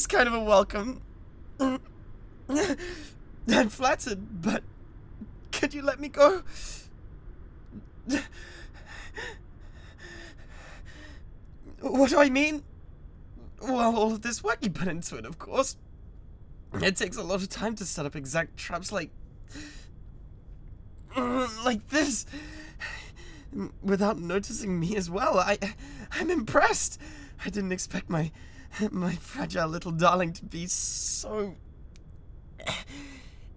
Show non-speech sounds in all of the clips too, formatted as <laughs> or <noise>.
this kind of a welcome. <laughs> I'm flattered, but could you let me go? What do I mean? Well, all of this work you put into it, of course. It takes a lot of time to set up exact traps like. like this. Without noticing me as well. I. I'm impressed. I didn't expect my. <laughs> my fragile little darling to be so.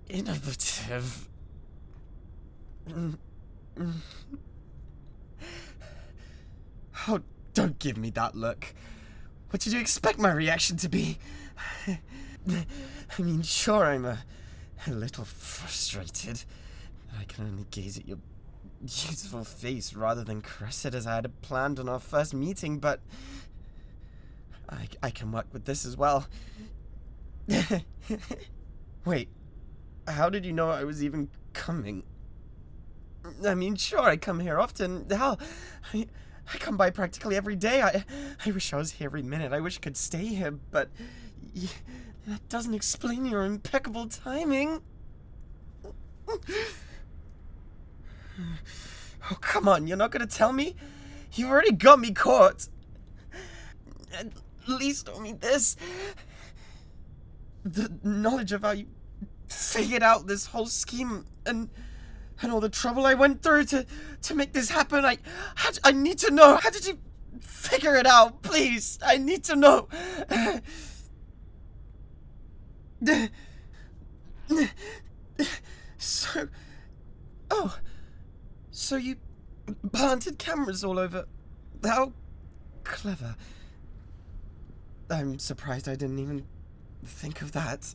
innovative. Oh, don't give me that look. What did you expect my reaction to be? I mean, sure, I'm a, a little frustrated. I can only gaze at your beautiful face rather than caress it as I had planned on our first meeting, but I, I can work with this as well. <laughs> Wait, how did you know I was even coming? I mean, sure, I come here often. Hell, I, I come by practically every day. I, I wish I was here every minute. I wish I could stay here, but that doesn't explain your impeccable timing. Oh, come on, you're not gonna tell me? You've already got me caught. At least tell me this. The knowledge of how you figured out this whole scheme and and all the trouble I went through to to make this happen. I I need to know. How did you figure it out? Please, I need to know. So, oh, so you planted cameras all over. How clever. I'm surprised I didn't even think of that.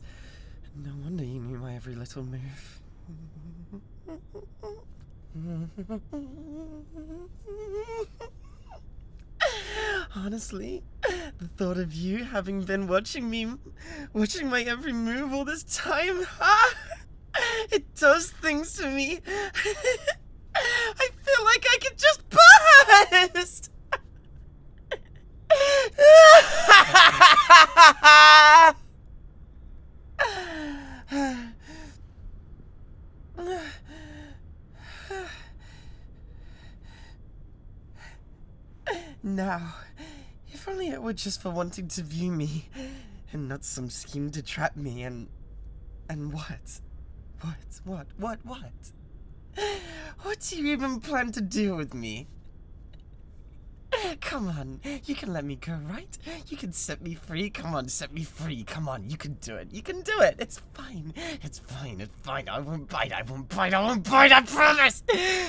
No wonder you knew my every little move. Honestly, the thought of you having been watching me, watching my every move all this time, ah, <laughs> it does things to me. <laughs> I feel like I could just burst. Now, if only it were just for wanting to view me, and not some scheme to trap me, and. and what? What? What? What? What? What do you even plan to do with me? Come on, you can let me go, right? You can set me free. Come on, set me free. Come on, you can do it. You can do it. It's fine. It's fine. It's fine. I won't bite. I won't bite. I won't bite. I promise.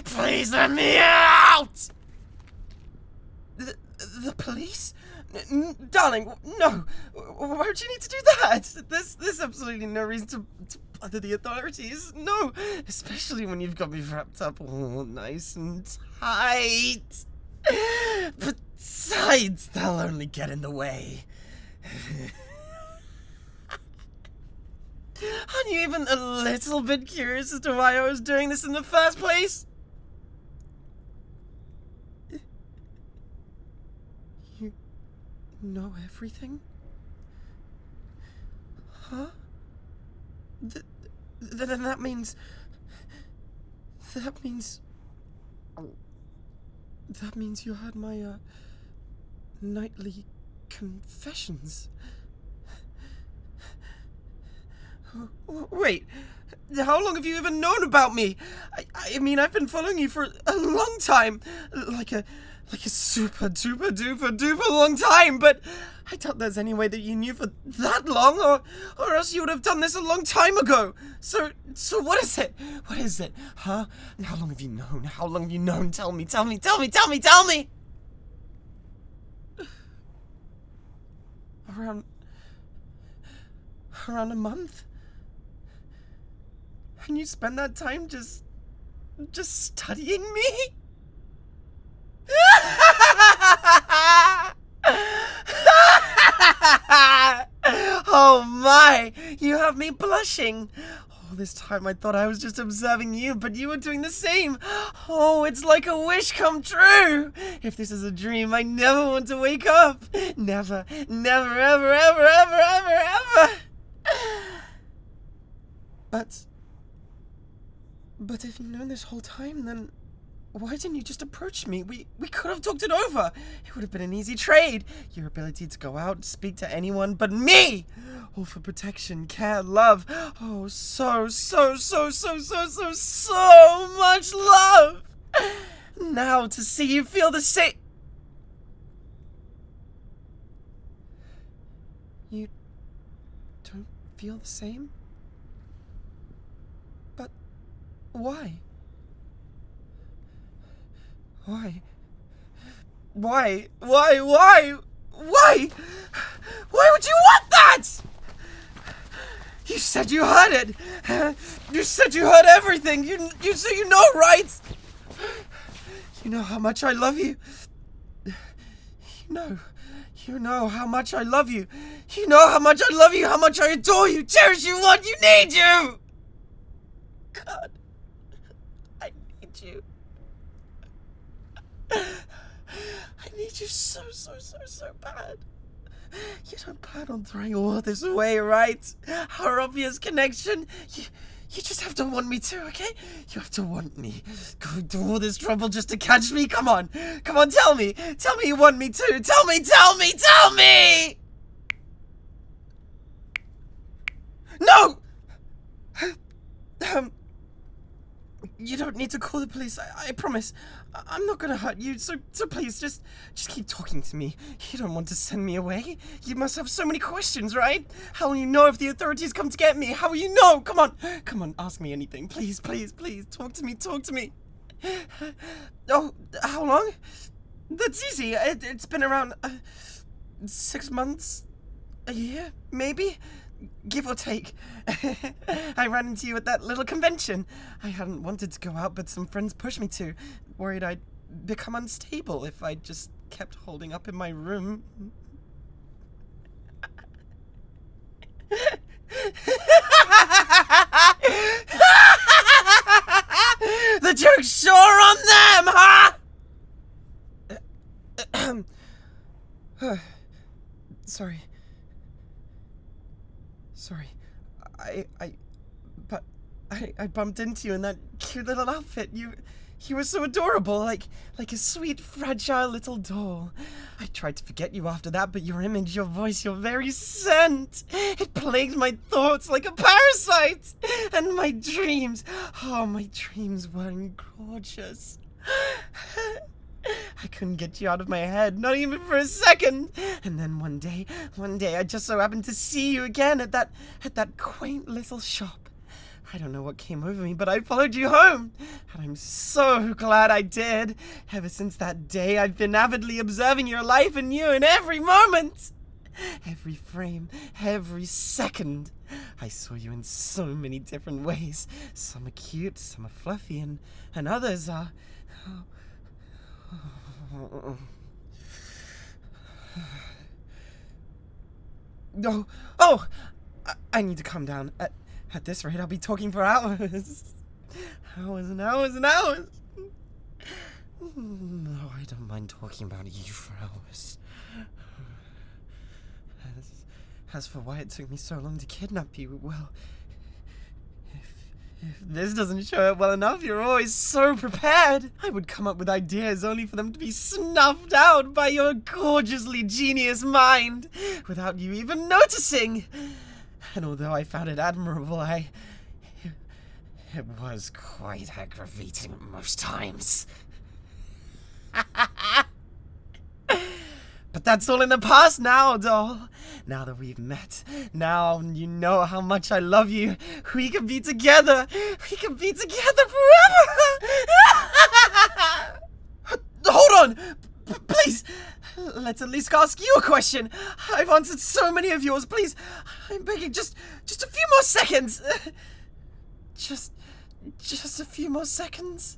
Please let me out. The, the police? N darling, no. Why would you need to do that? There's, there's absolutely no reason to, to bother the authorities. No, especially when you've got me wrapped up all nice and tight. Besides, they'll only get in the way. <laughs> Aren't you even a little bit curious as to why I was doing this in the first place? You know everything? Huh? Th- then that means. That means. That means you had my, uh. Nightly confessions. Wait, how long have you even known about me? I, I mean, I've been following you for a long time. Like a, like a super duper duper duper long time, but I doubt there's any way that you knew for that long, or, or else you would have done this a long time ago. So, so what is it? What is it? Huh? How long have you known? How long have you known? Tell me, tell me, tell me, tell me, tell me! Around, around a month? And you spend that time just, just studying me? <laughs> oh my! You have me blushing. All this time I thought I was just observing you, but you were doing the same. Oh, it's like a wish come true. If this is a dream, I never want to wake up. Never, never, ever, ever, ever, ever, ever. But, but if you've known this whole time, then why didn't you just approach me? We we could have talked it over. It would have been an easy trade. Your ability to go out, speak to anyone but me. All for protection, care, love. Oh, so, so, so, so, so, so, so much love. Now to see you feel the same. You don't feel the same? But why? Why? Why? Why? Why? Why? Why would you want that? You said you heard it. You said you heard everything. You you so you know, right? You know how much I love you. You know. You know how much I love you. You know how much I love you, how much I adore you, cherish you, want you, need you. God. I need you. I need you so, so, so, so bad. You don't plan on throwing all this away, right? Our obvious connection. You, you just have to want me too, okay? You have to want me. Go through all this trouble just to catch me? Come on. Come on, tell me. Tell me you want me too. Tell me, tell me, tell me! No! Um, you don't need to call the police. I, I promise. I, am not gonna hurt you. So, so please, just, just keep talking to me. You don't want to send me away. You must have so many questions, right? How will you know if the authorities come to get me? How will you know? Come on, come on, ask me anything, please, please, please. Talk to me. Talk to me. <sighs> Oh, how long? That's easy. It, has been around uh, six months, a year, maybe give or take. <laughs> I ran into you at that little convention. I hadn't wanted to go out, but some friends pushed me to, worried I'd become unstable if I just kept holding up in my room. <laughs> the joke's sure on them, huh? <clears throat> Sorry. Sorry. I, I, but I, I bumped into you in that cute little outfit. You, you were so adorable, like, like a sweet, fragile little doll. I tried to forget you after that, but your image, your voice, your very scent, it plagued my thoughts like a parasite. And my dreams, oh, my dreams were gorgeous. <laughs> I couldn't get you out of my head, not even for a second. And then one day, one day, I just so happened to see you again at that, at that quaint little shop. I don't know what came over me, but I followed you home. And I'm so glad I did. Ever since that day, I've been avidly observing your life and you in every moment. Every frame, every second. I saw you in so many different ways. Some are cute, some are fluffy, and, and others are... Oh, <sighs> Oh, oh! I, I need to calm down. At, at this rate, I'll be talking for hours. <laughs> hours and hours and hours. <sighs> No, I don't mind talking about you for hours. <sighs> As, as for why it took me so long to kidnap you, well, if this doesn't show up well enough, you're always so prepared. I would come up with ideas only for them to be snuffed out by your gorgeously genius mind without you even noticing. And although I found it admirable, I... It was quite aggravating most times. <laughs> But that's all in the past now, doll. Now that we've met, now you know how much I love you. We can be together. We can be together forever. <laughs> Hold on. P please. Let's at least ask you a question. I've answered so many of yours. Please, I'm begging just just a few more seconds. <laughs> Just just a few more seconds.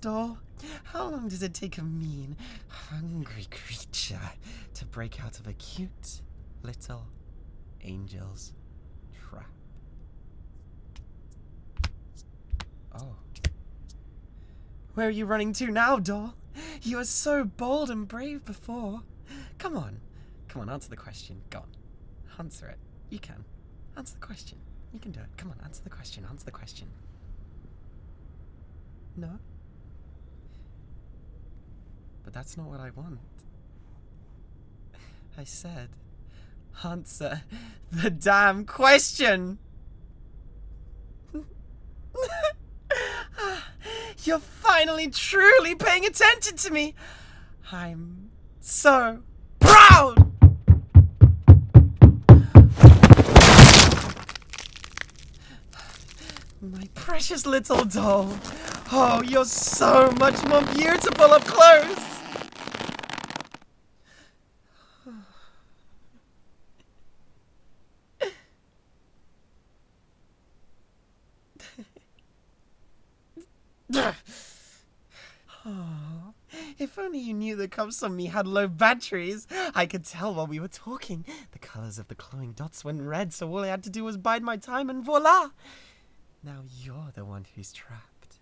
Doll. How long does it take a mean, hungry creature to break out of a cute little angel's trap? Oh. Where are you running to now, doll? You were so bold and brave before. Come on. Come on, answer the question. Go on. Answer it. You can. Answer the question. You can do it. Come on, answer the question. Answer the question. No? But that's not what I want. I said, answer the damn question! <laughs> You're finally truly paying attention to me! I'm so proud! My precious little doll. Oh, you're so much more beautiful up close. oh, if only you knew the cups on me had low batteries. I could tell while we were talking. The colors of the glowing dots went red, so all I had to do was bide my time and voila! Now you're the one who's trapped.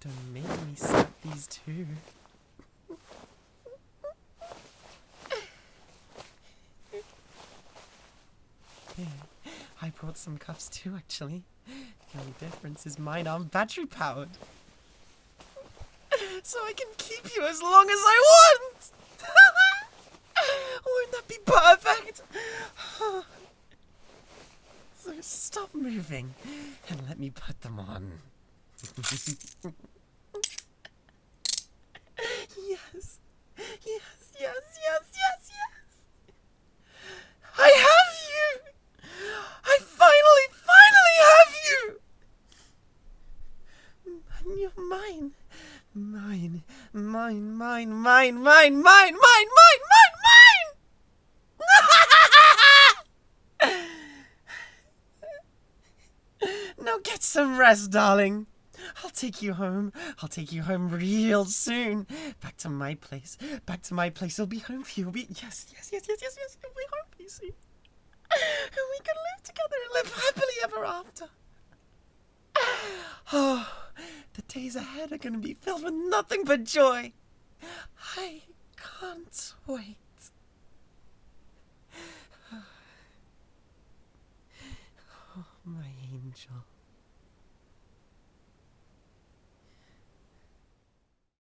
Don't make me snap these two. I brought some cuffs too, actually. The only difference is mine aren't battery powered. <laughs> So I can keep you as long as I want! <laughs> Wouldn't that be perfect? <sighs> So stop moving and let me put them on. <laughs> yes. Yes, yes, yes. I have you! I finally, finally have you! And you're mine. Mine, mine, mine, mine, mine, mine, mine, mine, mine, mine! <laughs> now get some rest, darling. I'll take you home. I'll take you home real soon. Back to my place. Back to my place. I'll be home for you. It'll be yes, yes, yes, yes, yes, yes. It'll be home for you soon. And we can live together and live happily ever after. <sighs> Oh, days ahead are going to be filled with nothing but joy. I can't wait. <sighs> Oh, my angel.